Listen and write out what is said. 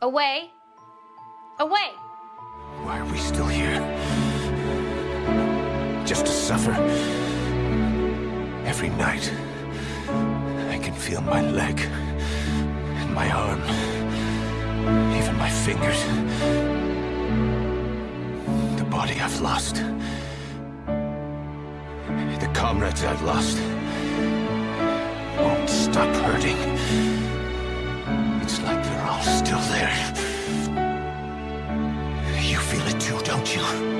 Away. Away. Why are we still here? Just to suffer? Every night, I can feel my leg, and my arm, even my fingers. The body I've lost. The comrades I've lost. Won't stop hurting. 行